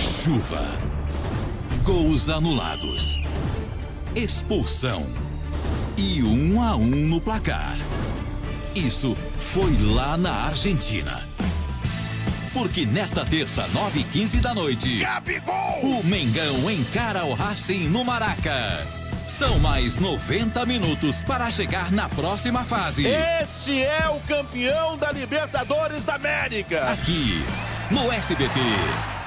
Chuva. Gols anulados. Expulsão. E um a um no placar. Isso foi lá na Argentina. Porque nesta terça, 9 e 15 da noite, Gabigol! o Mengão encara o Racing no Maraca. São mais 90 minutos para chegar na próxima fase. Este é o campeão da Libertadores da América. Aqui, no SBT.